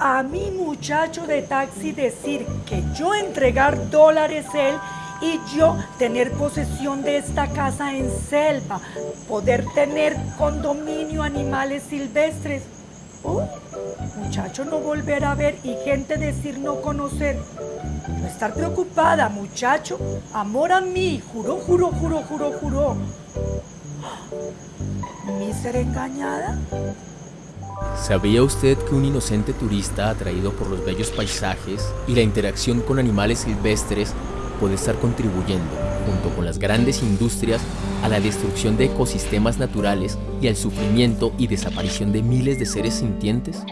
A mi muchacho de taxi decir que yo entregar dólares él y yo tener posesión de esta casa en selva, poder tener condominio animales silvestres. Muchacho no volver a ver y gente decir no conocer. No estar preocupada, muchacho. Amor a mí, juro, juro, juro, juro, juro. ¿Mi ser engañada? ¿Sabía usted que un inocente turista atraído por los bellos paisajes y la interacción con animales silvestres puede estar contribuyendo, junto con las grandes industrias, a la destrucción de ecosistemas naturales y al sufrimiento y desaparición de miles de seres sintientes?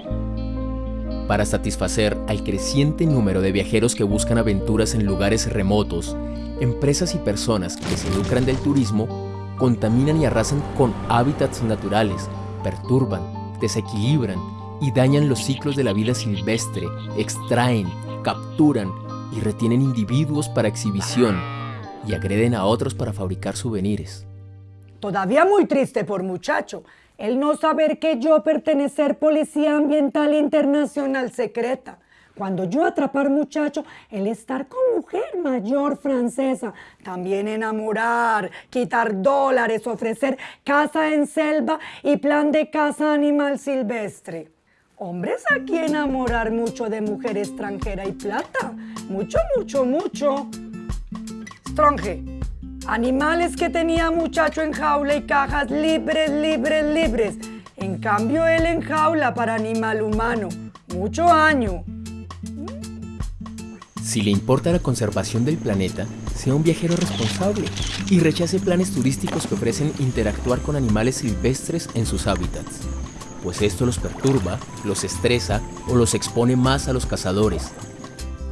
Para satisfacer al creciente número de viajeros que buscan aventuras en lugares remotos, empresas y personas que se lucran del turismo contaminan y arrasan con hábitats naturales, perturban, desequilibran y dañan los ciclos de la vida silvestre, extraen, capturan y retienen individuos para exhibición y agreden a otros para fabricar souvenirs. Todavía muy triste por muchacho, el no saber que yo pertenecer Policía Ambiental Internacional Secreta. Cuando yo atrapar muchacho, el estar con mujer mayor francesa, también enamorar, quitar dólares, ofrecer casa en selva y plan de casa animal silvestre. Hombres aquí enamorar mucho de mujer extranjera y plata. Mucho, mucho, mucho. Stronge. Animales que tenía muchacho en jaula y cajas libres, libres, libres. En cambio él en jaula para animal humano. Mucho año. Si le importa la conservación del planeta, sea un viajero responsable y rechace planes turísticos que ofrecen interactuar con animales silvestres en sus hábitats pues esto los perturba, los estresa o los expone más a los cazadores.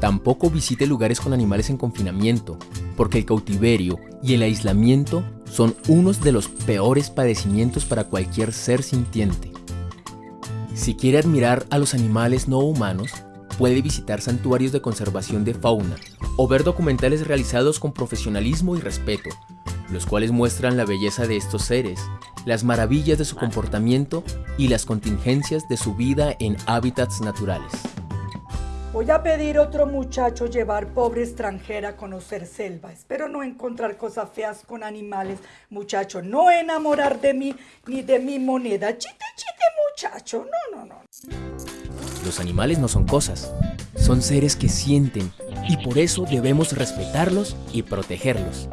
Tampoco visite lugares con animales en confinamiento, porque el cautiverio y el aislamiento son unos de los peores padecimientos para cualquier ser sintiente. Si quiere admirar a los animales no humanos, puede visitar santuarios de conservación de fauna o ver documentales realizados con profesionalismo y respeto, los cuales muestran la belleza de estos seres, las maravillas de su comportamiento y las contingencias de su vida en hábitats naturales. Voy a pedir a otro muchacho llevar pobre extranjera a conocer selva. Espero no encontrar cosas feas con animales. Muchacho, no enamorar de mí ni de mi moneda. Chite, chite, muchacho. No, no, no. Los animales no son cosas. Son seres que sienten y por eso debemos respetarlos y protegerlos.